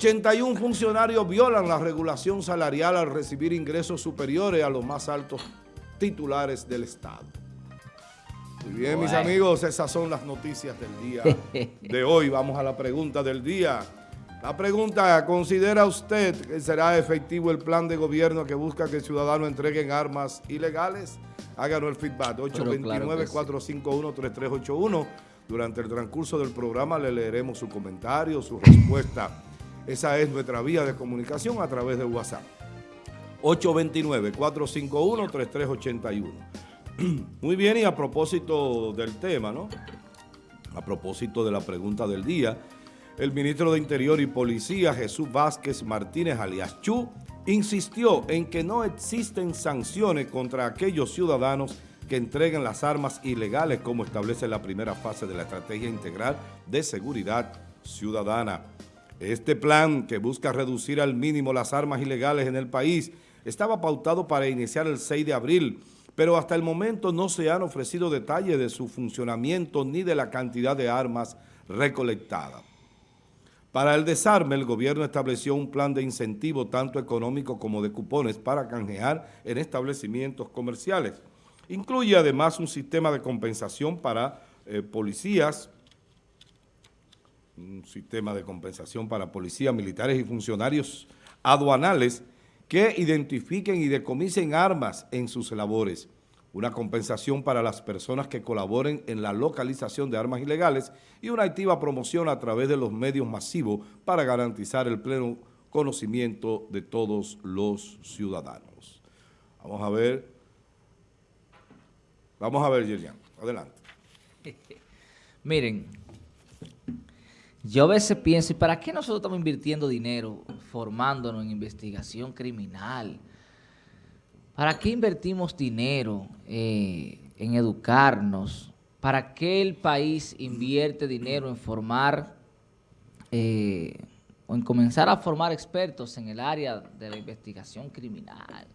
81 funcionarios violan la regulación salarial al recibir ingresos superiores a los más altos titulares del Estado. Muy bien, mis amigos, esas son las noticias del día de hoy. Vamos a la pregunta del día. La pregunta, ¿considera usted que será efectivo el plan de gobierno que busca que ciudadanos entreguen armas ilegales? Háganos el feedback, 829-451-3381. Durante el transcurso del programa le leeremos su comentario, su respuesta esa es nuestra vía de comunicación a través de WhatsApp. 829-451-3381. Muy bien, y a propósito del tema, ¿no? A propósito de la pregunta del día, el ministro de Interior y Policía, Jesús Vázquez Martínez alias Chu, insistió en que no existen sanciones contra aquellos ciudadanos que entreguen las armas ilegales como establece la primera fase de la Estrategia Integral de Seguridad Ciudadana. Este plan, que busca reducir al mínimo las armas ilegales en el país, estaba pautado para iniciar el 6 de abril, pero hasta el momento no se han ofrecido detalles de su funcionamiento ni de la cantidad de armas recolectadas. Para el desarme, el gobierno estableció un plan de incentivo tanto económico como de cupones para canjear en establecimientos comerciales. Incluye además un sistema de compensación para eh, policías, un sistema de compensación para policías, militares y funcionarios aduanales que identifiquen y decomisen armas en sus labores, una compensación para las personas que colaboren en la localización de armas ilegales y una activa promoción a través de los medios masivos para garantizar el pleno conocimiento de todos los ciudadanos. Vamos a ver, vamos a ver, Yerian, adelante. Miren, yo a veces pienso, ¿y para qué nosotros estamos invirtiendo dinero formándonos en investigación criminal? ¿Para qué invertimos dinero eh, en educarnos? ¿Para qué el país invierte dinero en formar eh, o en comenzar a formar expertos en el área de la investigación criminal,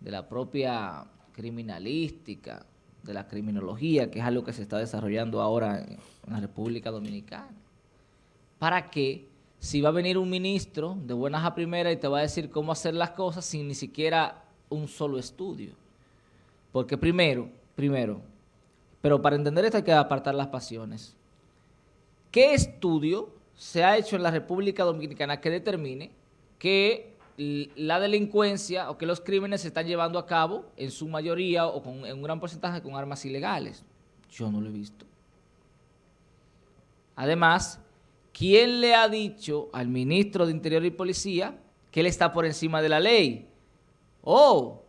de la propia criminalística, de la criminología, que es algo que se está desarrollando ahora en la República Dominicana? ¿Para qué? Si va a venir un ministro de buenas a primeras y te va a decir cómo hacer las cosas sin ni siquiera un solo estudio. Porque primero, primero, pero para entender esto hay que apartar las pasiones. ¿Qué estudio se ha hecho en la República Dominicana que determine que la delincuencia o que los crímenes se están llevando a cabo en su mayoría o en un gran porcentaje con armas ilegales? Yo no lo he visto. Además, ¿quién le ha dicho al ministro de Interior y Policía que él está por encima de la ley? Oh,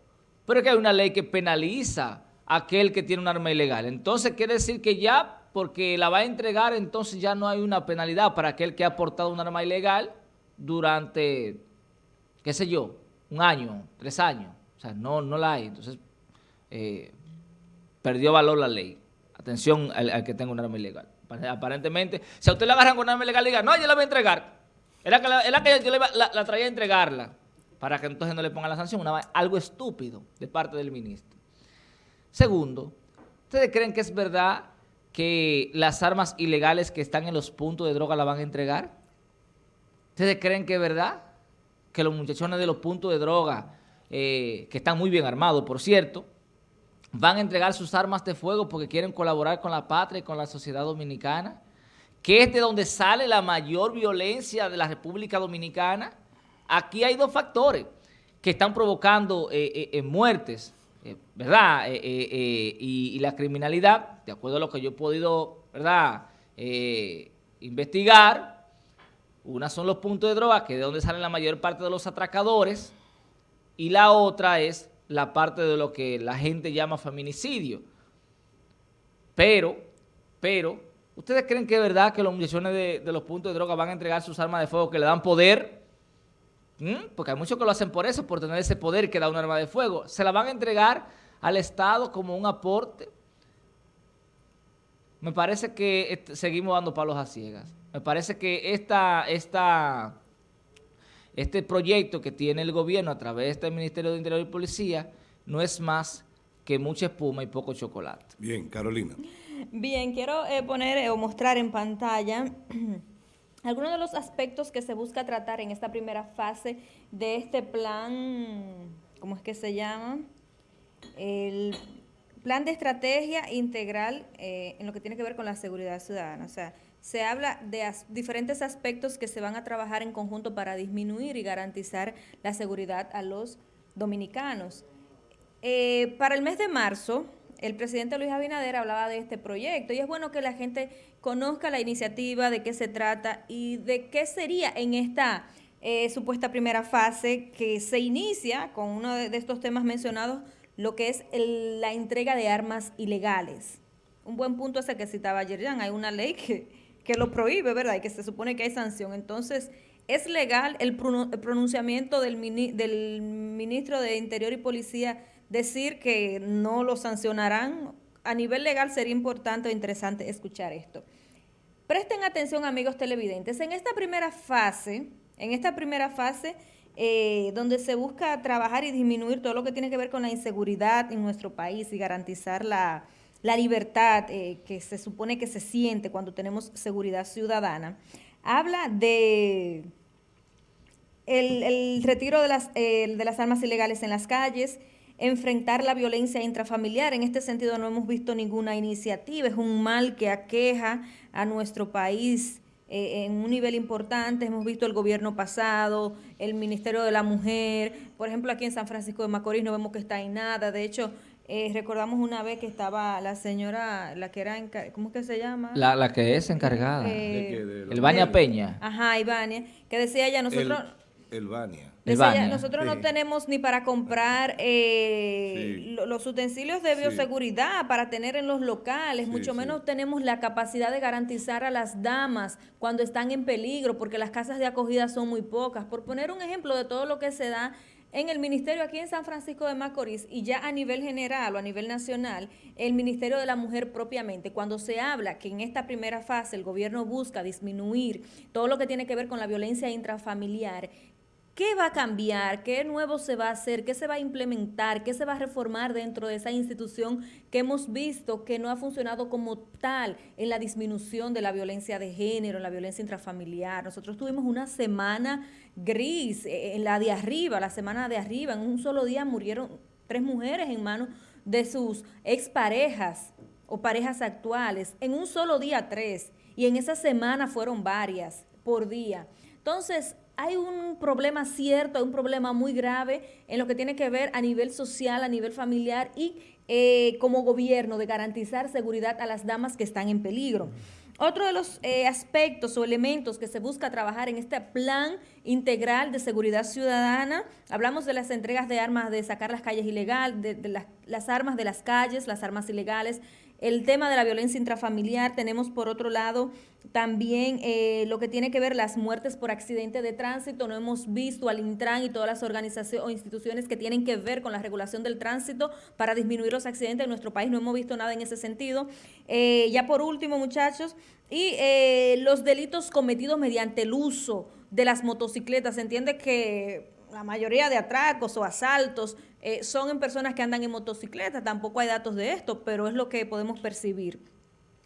pero que hay una ley que penaliza a aquel que tiene un arma ilegal. Entonces quiere decir que ya, porque la va a entregar, entonces ya no hay una penalidad para aquel que ha portado un arma ilegal durante, qué sé yo, un año, tres años. O sea, no, no la hay. Entonces, eh, perdió valor la ley. Atención al que tenga un arma ilegal. Aparentemente, si a usted le agarran con una arma ilegal, diga, no, yo la voy a entregar. Era que, la, que yo la, traía a entregarla, para que entonces no le pongan la sanción. algo estúpido de parte del ministro. Segundo, ¿ustedes creen que es verdad que las armas ilegales que están en los puntos de droga la van a entregar? ¿Ustedes creen que es verdad que los muchachones de los puntos de droga, eh, que están muy bien armados, por cierto, van a entregar sus armas de fuego porque quieren colaborar con la patria y con la sociedad dominicana, que es de donde sale la mayor violencia de la República Dominicana. Aquí hay dos factores que están provocando eh, eh, eh, muertes, ¿verdad? Y, la criminalidad, de acuerdo a lo que yo he podido, ¿verdad? investigar, una son los puntos de droga, que es de donde salen la mayor parte de los atracadores, y la otra es la parte de lo que la gente llama feminicidio. Pero, pero, ¿ustedes creen que es verdad que los muchachones de, los puntos de droga van a entregar sus armas de fuego que le dan poder? ¿Mm? Porque hay muchos que lo hacen por eso, por tener ese poder que da un arma de fuego. ¿Se la van a entregar al Estado como un aporte? Me parece que seguimos dando palos a ciegas. Me parece que esta, esta este proyecto que tiene el gobierno a través de este Ministerio de Interior y Policía no es más que mucha espuma y poco chocolate. Bien, Carolina. Bien, quiero eh, poner eh, o mostrar en pantalla algunos de los aspectos que se busca tratar en esta primera fase de este plan, ¿cómo es que se llama? El plan de estrategia integral eh, en lo que tiene que ver con la seguridad ciudadana. O sea, se habla de diferentes aspectos que se van a trabajar en conjunto para disminuir y garantizar la seguridad a los dominicanos. Eh, para el mes de marzo, el presidente Luis Abinader hablaba de este proyecto y es bueno que la gente conozca la iniciativa, de qué se trata y de qué sería en esta eh, supuesta primera fase que se inicia con uno de, estos temas mencionados, lo que es la entrega de armas ilegales. Un buen punto es el que citaba ayer, Jan, hay una ley que, que lo prohíbe, ¿verdad? Y que se supone que hay sanción. Entonces, ¿es legal el, pronunciamiento del, del ministro de Interior y Policía decir que no lo sancionarán. A nivel legal sería importante o interesante escuchar esto. Presten atención, amigos televidentes. En esta primera fase, en esta primera fase, eh, donde se busca trabajar y disminuir todo lo que tiene que ver con la inseguridad en nuestro país y garantizar la, libertad eh, que se supone que se siente cuando tenemos seguridad ciudadana, habla de el, retiro de las, eh, de las armas ilegales en las calles, enfrentar la violencia intrafamiliar. En este sentido no hemos visto ninguna iniciativa, es un mal que aqueja a nuestro país eh, en un nivel importante. Hemos visto el gobierno pasado, el Ministerio de la Mujer, por ejemplo aquí en San Francisco de Macorís no vemos que está en nada, de hecho... Eh, recordamos una vez que estaba la señora, la que era, ¿cómo es que se llama? La, la que es encargada. Eh, el Baña Peña. Ajá, Ivania, que decía ella, nosotros... El Bania. nosotros no tenemos ni para comprar eh, los utensilios de bioseguridad para tener en los locales, mucho menos tenemos la capacidad de garantizar a las damas cuando están en peligro, porque las casas de acogida son muy pocas. Por poner un ejemplo de todo lo que se da en el ministerio aquí en San Francisco de Macorís y ya a nivel general o a nivel nacional, el Ministerio de la Mujer propiamente, cuando se habla que en esta primera fase el gobierno busca disminuir todo lo que tiene que ver con la violencia intrafamiliar, ¿Qué va a cambiar? ¿Qué nuevo se va a hacer? ¿Qué se va a implementar? ¿Qué se va a reformar dentro de esa institución que hemos visto que no ha funcionado como tal en la disminución de la violencia de género, en la violencia intrafamiliar? Nosotros tuvimos una semana gris, eh, en la de arriba, la semana de arriba, en un solo día murieron tres mujeres en manos de sus exparejas o parejas actuales. En un solo día tres. Y en esa semana fueron varias por día. Entonces, hay un problema cierto, hay un problema muy grave en lo que tiene que ver a nivel social, a nivel familiar y eh, como gobierno de garantizar seguridad a las damas que están en peligro. Otro de los eh, aspectos o elementos que se busca trabajar en este plan integral de seguridad ciudadana, hablamos de las entregas de armas, de sacar las calles ilegal, de, las armas de las calles, las armas ilegales, el tema de la violencia intrafamiliar, tenemos por otro lado también eh, lo que tiene que ver las muertes por accidente de tránsito. No hemos visto al Intran y todas las organizaciones o instituciones que tienen que ver con la regulación del tránsito para disminuir los accidentes en nuestro país. No hemos visto nada en ese sentido. Eh, ya por último, muchachos, y eh, los delitos cometidos mediante el uso de las motocicletas. Se entiende que la mayoría de atracos o asaltos eh, son en personas que andan en motocicleta, tampoco hay datos de esto, pero es lo que podemos percibir.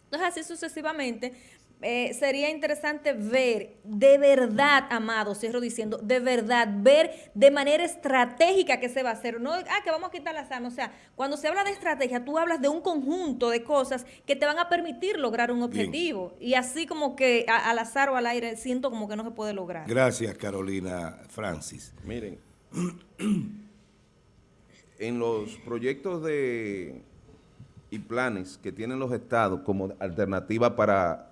Entonces, así sucesivamente, eh, sería interesante ver de verdad, amado, cierro diciendo, de verdad, ver de manera estratégica qué se va a hacer. No, ah, que vamos a quitar las armas. O sea, cuando se habla de estrategia, tú hablas de un conjunto de cosas que te van a permitir lograr un objetivo. Y así como que al azar o al aire siento como que no se puede lograr. Gracias, Carolina Francis. Miren, en los proyectos de y planes que tienen los estados como alternativa para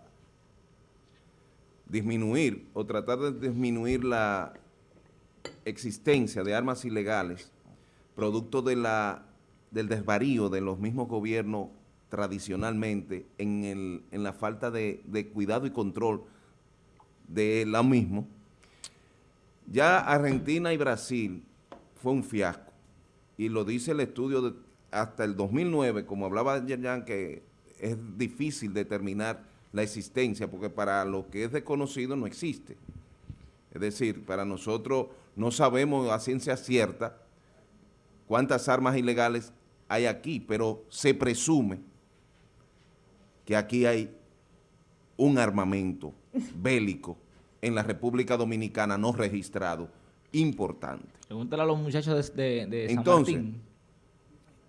disminuir o tratar de disminuir la existencia de armas ilegales, producto de la, del desvarío de los mismos gobiernos tradicionalmente en, el, en la falta de, cuidado y control de la mismo, ya Argentina y Brasil fue un fiasco, y lo dice el estudio de, hasta el 2009, como hablaba ayer, que es difícil determinar la existencia, porque para lo que es desconocido no existe. Es decir, para nosotros no sabemos a ciencia cierta cuántas armas ilegales hay aquí, pero se presume que aquí hay un armamento bélico en la República Dominicana no registrado importante. Pregúntale a los muchachos de, de, San Entonces, Martín.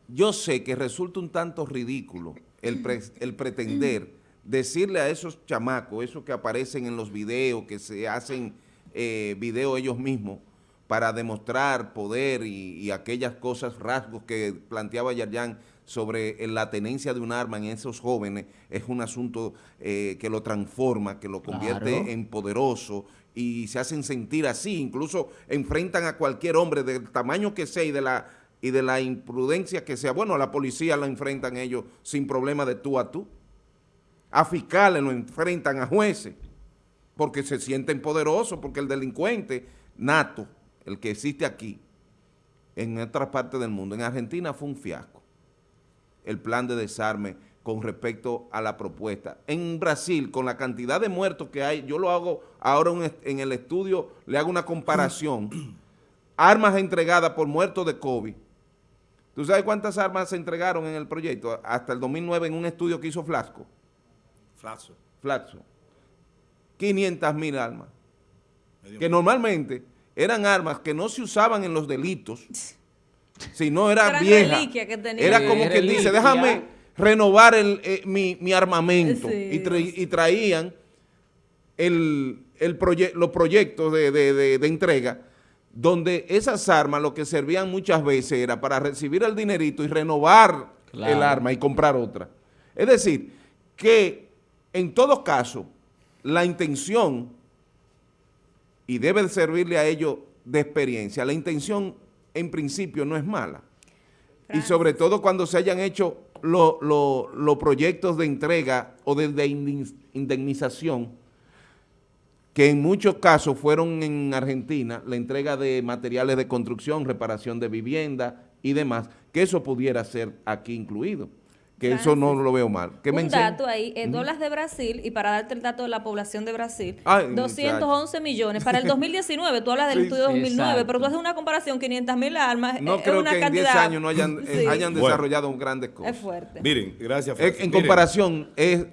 yo sé que resulta un tanto ridículo el, el pretender decirle a esos chamacos, esos que aparecen en los videos, que se hacen eh, videos ellos mismos, para demostrar poder y, aquellas cosas, rasgos que planteaba Yarjan sobre la tenencia de un arma en esos jóvenes, es un asunto eh, que lo transforma, que lo convierte en poderoso y se hacen sentir así, incluso enfrentan a cualquier hombre del tamaño que sea y de la y de la imprudencia que sea. Bueno, a la policía la enfrentan ellos sin problema de tú a tú. A fiscales lo enfrentan a jueces porque se sienten poderosos, porque el delincuente nato, el que existe aquí, en otras partes del mundo, en Argentina fue un fiasco el plan de desarme con respecto a la propuesta. En Brasil, con la cantidad de muertos que hay, yo lo hago ahora en el estudio, le hago una comparación, armas entregadas por muertos de COVID, ¿Tú sabes cuántas armas se entregaron en el proyecto hasta el 2009 en un estudio que hizo Flasco? Flaxo. Flaxo. 500 mil armas. que normalmente eran armas que no se usaban en los delitos, sino era vieja. Era como que dice, déjame renovar el, eh, mi, armamento. y, traían el, los proyectos de entrega donde esas armas lo que servían muchas veces era para recibir el dinerito y renovar el arma y comprar otra. Es decir, que en todo caso, la intención, y debe servirle a ellos de experiencia, la intención en principio no es mala. Y sobre todo cuando se hayan hecho los proyectos de entrega o de indemnización que en muchos casos fueron en Argentina la entrega de materiales de construcción, reparación de vivienda y demás, que eso pudiera ser aquí incluido que eso no lo veo mal. ¿Qué un dato ahí, en dólares de Brasil, y para darte el dato de la población de Brasil, 211 millones. Para el 2019, tú hablas del estudio de 2009, pero tú haces una comparación, 500 mil armas, No creo que en 10 años no hayan, eh, hayan desarrollado grandes cosas. Es fuerte. Miren, gracias. en comparación, es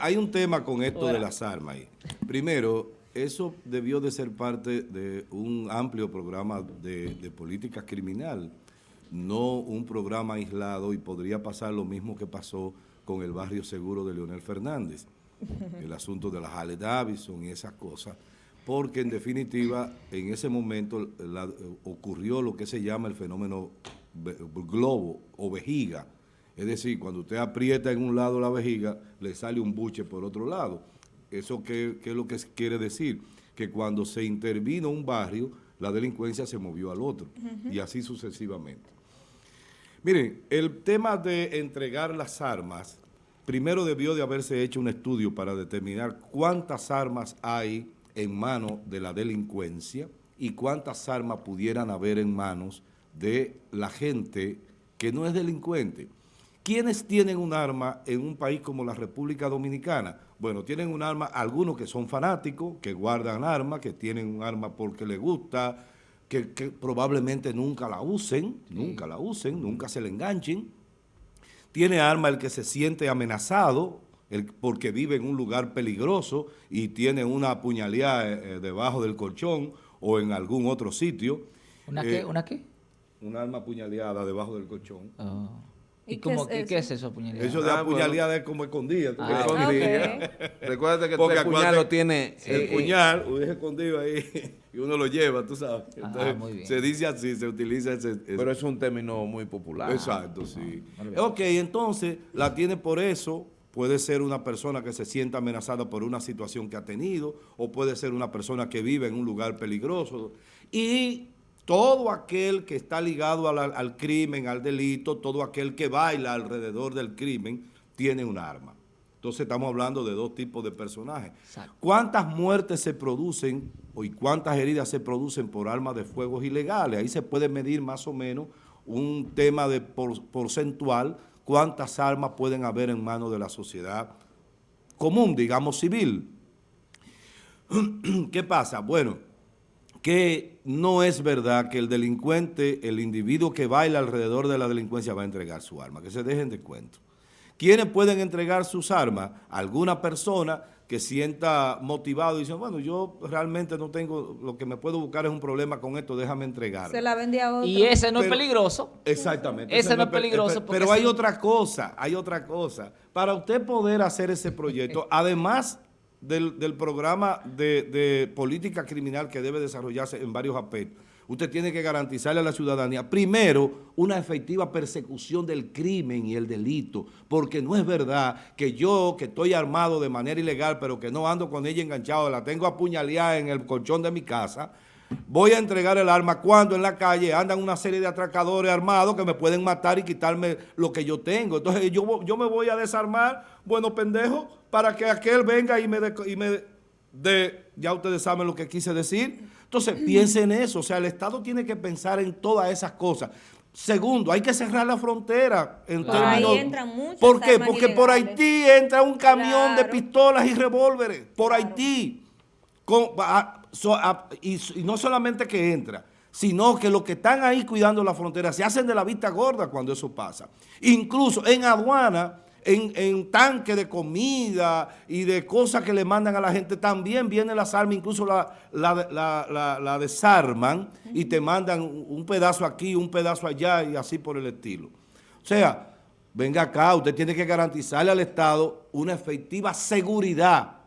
hay, un tema con esto de las armas ahí. Primero, eso debió de ser parte de un amplio programa de, de política criminal no un programa aislado y podría pasar lo mismo que pasó con el barrio seguro de Leonel Fernández, el asunto de las Ale Davison y esas cosas, porque en definitiva en ese momento ocurrió lo que se llama el fenómeno globo o vejiga, es decir, cuando usted aprieta en un lado la vejiga, le sale un buche por otro lado. ¿Eso qué, qué es lo que quiere decir? Que cuando se intervino un barrio, la delincuencia se movió al otro, y así sucesivamente. Miren, el tema de entregar las armas, primero debió de haberse hecho un estudio para determinar cuántas armas hay en manos de la delincuencia y cuántas armas pudieran haber en manos de la gente que no es delincuente. ¿Quiénes tienen un arma en un país como la República Dominicana? Bueno, tienen un arma, algunos que son fanáticos, que guardan armas, que tienen un arma porque les gusta, que, probablemente nunca la usen, nunca la usen, nunca se le enganchen. Tiene arma el que se siente amenazado el, porque vive en un lugar peligroso y tiene una puñalía eh, eh, debajo del colchón o en algún otro sitio. ¿Una qué? Eh, ¿Una qué? Un arma apuñaleada debajo del colchón. Oh. ¿Y, cómo, qué, es eso? ¿qué, es eso, apuñaleada? Eso de ah, es como escondida. Ah, escondida. Recuerda que el puñal lo tiene... El puñal, es escondido ahí y uno lo lleva, tú sabes. Ah, Entonces, se dice así, se utiliza ese, Pero es un término muy popular. Exacto, sí. ok, entonces la tiene por eso, puede ser una persona que se sienta amenazada por una situación que ha tenido, o puede ser una persona que vive en un lugar peligroso. Y todo aquel que está ligado al, al crimen, al delito, todo aquel que baila alrededor del crimen, tiene un arma. Entonces estamos hablando de dos tipos de personajes. ¿Cuántas muertes se producen y cuántas heridas se producen por armas de fuego ilegales? Ahí se puede medir más o menos un tema de porcentual, cuántas armas pueden haber en manos de la sociedad común, digamos civil. ¿Qué pasa? Bueno, que no es verdad que el delincuente, el individuo que baila alrededor de la delincuencia va a entregar su arma, que se dejen de cuento ¿Quiénes pueden entregar sus armas? Alguna persona que sienta motivado y dice, bueno, yo realmente no tengo, lo que me puedo buscar es un problema con esto, déjame entregar. Se la vendía a otro. Y ese no es peligroso. Exactamente. Ese, no es peligroso. Pero hay otra cosa, hay otra cosa. Para usted poder hacer ese proyecto, además del, programa de, de política criminal que debe desarrollarse en varios aspectos, usted tiene que garantizarle a la ciudadanía, primero, una efectiva persecución del crimen y el delito, porque no es verdad que yo, que estoy armado de manera ilegal, pero que no ando con ella enganchado, la tengo apuñaleada en el colchón de mi casa, voy a entregar el arma cuando en la calle andan una serie de atracadores armados que me pueden matar y quitarme lo que yo tengo. Entonces yo, yo me voy a desarmar, bueno pendejo, para que aquel venga y me y me de, ya ustedes saben lo que quise decir. Entonces, piensen en eso. O sea, el Estado tiene que pensar en todas esas cosas. Segundo, hay que cerrar la frontera en términos... Ahí entran muchas ¿Por qué? Porque por Haití entra un camión de pistolas y revólveres. Por Haití. Y, no solamente que entra, sino que los que están ahí cuidando la frontera se hacen de la vista gorda cuando eso pasa. Incluso en aduana en, en tanque de comida y de cosas que le mandan a la gente, también vienen las armas, incluso la, la, desarman y te mandan un pedazo aquí, un pedazo allá y así por el estilo. O sea, venga acá, usted tiene que garantizarle al Estado una efectiva seguridad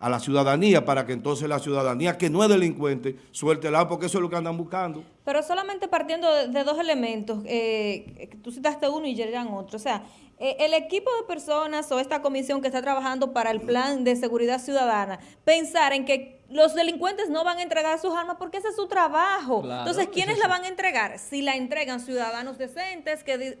a la ciudadanía para que entonces la ciudadanía que no es delincuente suelte el porque eso es lo que andan buscando. Pero solamente partiendo de, dos elementos, eh, tú citaste uno y llegan otro, o sea, eh, el equipo de personas o esta comisión que está trabajando para el plan de seguridad ciudadana, pensar en que los delincuentes no van a entregar sus armas porque ese es su trabajo. Entonces, ¿quiénes la van a entregar? Si la entregan ciudadanos decentes que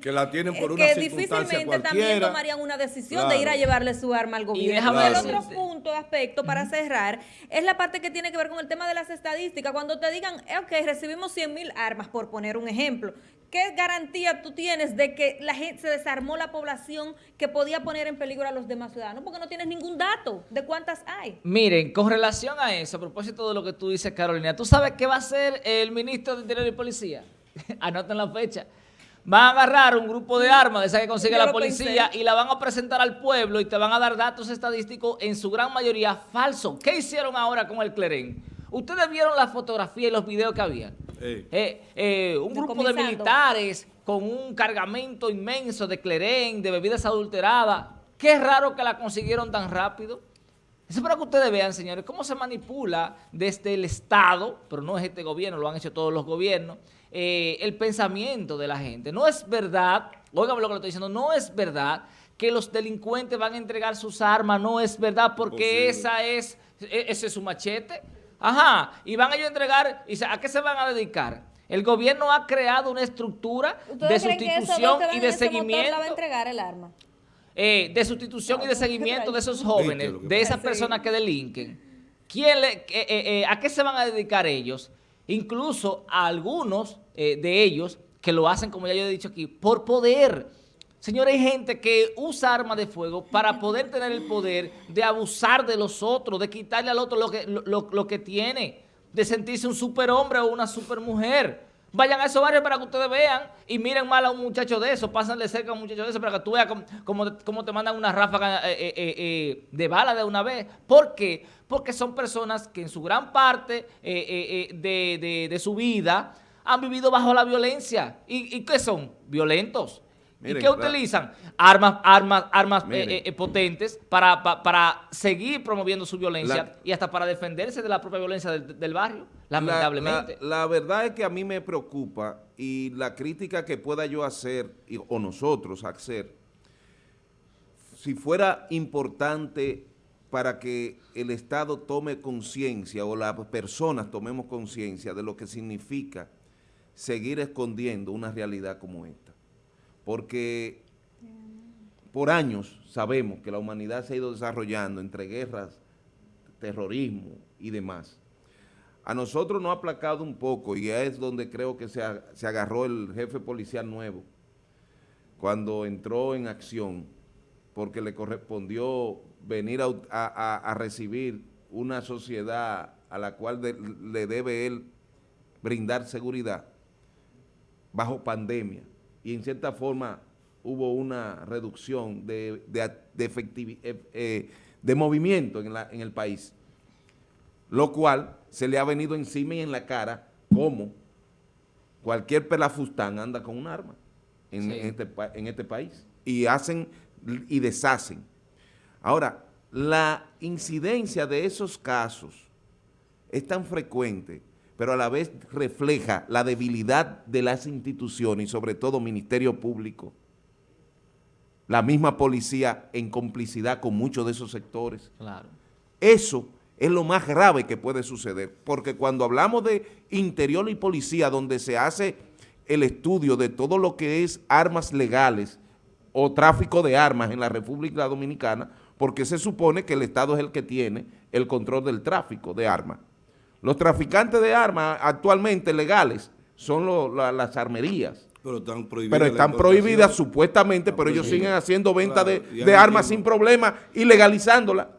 que la tienen por una que difícilmente también tomarían una decisión de ir a llevarle su arma al gobierno. Y el otro punto, aspecto para cerrar, es la parte que tiene que ver con el tema de las estadísticas. Cuando te digan, eh, ok, recibimos 100 mil armas, por poner un ejemplo, ¿qué garantía tú tienes de que la gente se desarmó la población que podía poner en peligro a los demás ciudadanos? Porque no tienes ningún dato de cuántas hay. Miren, con relación a eso, a propósito de lo que tú dices, Carolina, ¿tú sabes qué va a hacer el ministro de Interior y Policía? Anoten la fecha van a agarrar un grupo de armas de esa que consigue la policía y la van a presentar al pueblo y te van a dar datos estadísticos en su gran mayoría falsos. ¿Qué hicieron ahora con el Clerén? Ustedes vieron la fotografía y los videos que había. Eh, eh, un grupo de militares con un cargamento inmenso de Clerén, de bebidas adulteradas. Qué raro que la consiguieron tan rápido. Eso para que ustedes vean, señores, cómo se manipula desde el Estado, pero no es este gobierno, lo han hecho todos los gobiernos, eh, el pensamiento de la gente. No es verdad, óigame lo que le estoy diciendo, no es verdad que los delincuentes van a entregar sus armas, no es verdad, porque esa es, e, ese es su machete. Ajá, y van a ellos a entregar, ¿y ¿a qué se van a dedicar? El gobierno ha creado una estructura de sustitución y de seguimiento. Va a entregar el arma? Eh, de sustitución y de seguimiento de esos jóvenes, de esas personas que delinquen. ¿Quién le, eh, ¿A qué se van a dedicar ellos? Incluso a algunos eh, de ellos que lo hacen, como ya yo he dicho aquí, por poder. Señores, hay gente que usa armas de fuego para poder tener el poder de abusar de los otros, de quitarle al otro lo que, lo, que tiene, de sentirse un superhombre o una supermujer. Vayan a esos barrios para que ustedes vean y miren mal a un muchacho de eso, pásenle cerca a un muchacho de eso para que tú veas cómo, te mandan una ráfaga eh, eh, de bala de una vez. ¿Por qué? Porque son personas que en su gran parte de, de su vida han vivido bajo la violencia. ¿Y, qué son? Violentos. ¿Y qué utilizan? Armas, armas, armas eh, eh, eh, potentes para, para, seguir promoviendo su violencia y hasta para defenderse de la propia violencia del, barrio, lamentablemente. La, verdad es que a mí me preocupa y la crítica que pueda yo hacer, o nosotros hacer, si fuera importante para que el Estado tome conciencia o las personas tomemos conciencia de lo que significa seguir escondiendo una realidad como esta. Porque por años sabemos que la humanidad se ha ido desarrollando entre guerras, terrorismo y demás. A nosotros nos ha aplacado un poco y es donde creo que se, agarró el jefe policial nuevo cuando entró en acción porque le correspondió venir a, recibir una sociedad a la cual le debe él brindar seguridad bajo pandemia. Y en cierta forma hubo una reducción de, de, eh, eh, de movimiento en, la, en el país, lo cual se le ha venido encima y en la cara como cualquier pelafustán anda con un arma en, este, en este país. Y hacen y deshacen. Ahora, la incidencia de esos casos es tan frecuente, pero a la vez refleja la debilidad de las instituciones y sobre todo Ministerio Público, la misma policía en complicidad con muchos de esos sectores. Claro. Eso es lo más grave que puede suceder, porque cuando hablamos de interior y policía, donde se hace el estudio de todo lo que es armas legales o tráfico de armas en la República Dominicana, porque se supone que el Estado es el que tiene el control del tráfico de armas. Los traficantes de armas actualmente legales son las armerías. Pero están prohibidas. Pero están prohibidas supuestamente, pero ellos siguen haciendo venta de, de armas sin problema y legalizándola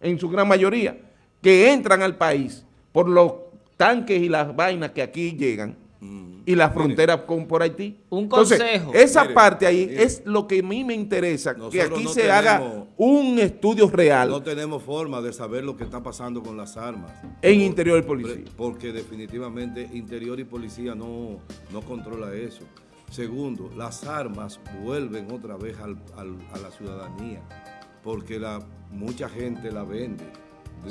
en su gran mayoría que entran al país por los tanques y las vainas que aquí llegan mm. y las fronteras con, por Haití. Un consejo. esa parte ahí es lo que a mí me interesa, que aquí se haga un estudio real. No tenemos forma de saber lo que está pasando con las armas. En interior y policía. Porque definitivamente interior y policía no, no controla eso. Segundo, las armas vuelven otra vez al, a la ciudadanía, porque la, mucha gente la vende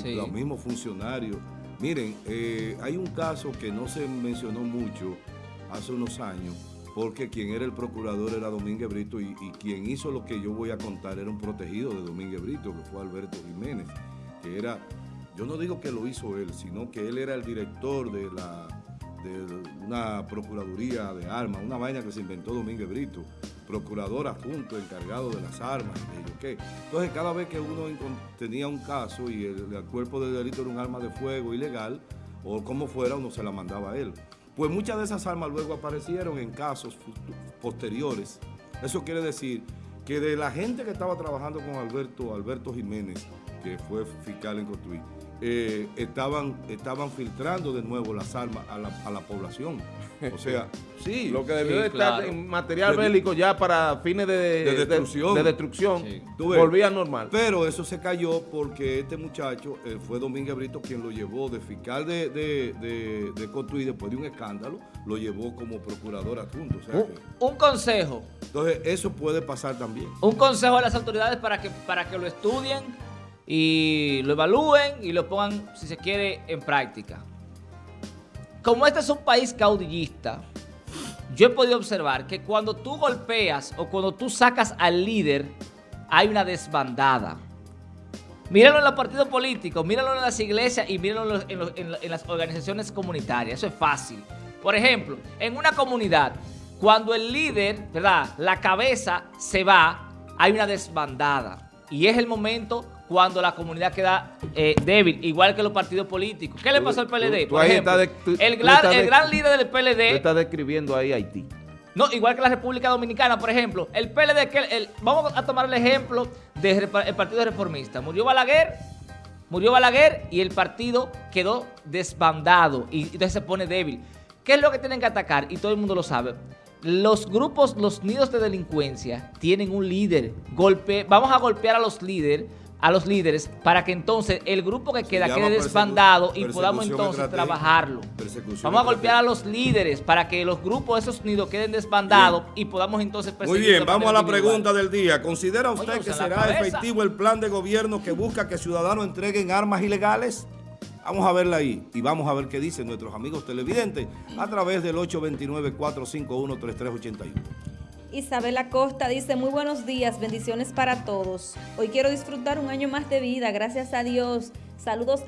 los mismos funcionarios. Miren, eh, hay un caso que no se mencionó mucho hace unos años, porque quien era el procurador era Domínguez Brito y, quien hizo lo que yo voy a contar era un protegido de Domínguez Brito, que fue Alberto Jiménez, que era, yo no digo que lo hizo él, sino que él era el director de la de una procuraduría de armas, una vaina que se inventó Domínguez Brito, procurador adjunto, encargado de las armas, ¿qué? Entonces, cada vez que uno tenía un caso y el, cuerpo de delito era un arma de fuego ilegal, o como fuera, uno se la mandaba a él. Pues muchas de esas armas luego aparecieron en casos posteriores. Eso quiere decir que de la gente que estaba trabajando con Alberto, Alberto Jiménez, que fue fiscal en Cotuí, eh, estaban, estaban filtrando de nuevo las armas a la, a la población. O sea, sí. Lo que debió de estar en material bélico ya para fines de, destrucción, de, destrucción volvía normal. Pero eso se cayó porque este muchacho eh, fue Domínguez Brito quien lo llevó de fiscal de, de, de, Cotuí después de un escándalo, lo llevó como procurador adjunto. un, consejo. Entonces, eso puede pasar también. Un consejo a las autoridades para que, para que lo estudien y lo evalúen y lo pongan, si se quiere, en práctica. Como este es un país caudillista, yo he podido observar que cuando tú golpeas o cuando tú sacas al líder, hay una desbandada. Míralo en los partidos políticos, míralo en las iglesias y míralo en, las organizaciones comunitarias. Eso es fácil. Por ejemplo, en una comunidad, cuando el líder, ¿verdad? La cabeza se va, hay una desbandada. Y es el momento cuando la comunidad queda eh, débil, igual que los partidos políticos. ¿Qué le pasó al PLD? Por ejemplo, el, gran, líder del PLD... está describiendo ahí Haití. No, igual que la República Dominicana, por ejemplo, el PLD, que el, vamos a tomar el ejemplo del Partido Reformista. Murió Balaguer, murió Balaguer y el partido quedó desbandado y entonces se pone débil. ¿Qué es lo que tienen que atacar? Y todo el mundo lo sabe. Los grupos, los nidos de delincuencia tienen un líder. Golpe, vamos a golpear a los líderes a los líderes para que entonces el grupo que queda quede desbandado y podamos entonces trabajarlo. Vamos a golpear a los líderes para que los grupos de esos nidos queden desbandados y podamos entonces Muy bien, vamos a la pregunta del día. ¿Considera usted que será efectivo el plan de gobierno que busca que ciudadanos entreguen armas ilegales? Vamos a verla ahí y vamos a ver qué dicen nuestros amigos televidentes a través del 829-451-3381. Isabel Acosta dice, muy buenos días, bendiciones para todos. Hoy quiero disfrutar un año más de vida, gracias a Dios. Saludos a